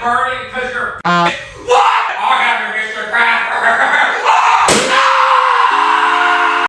burning because you're.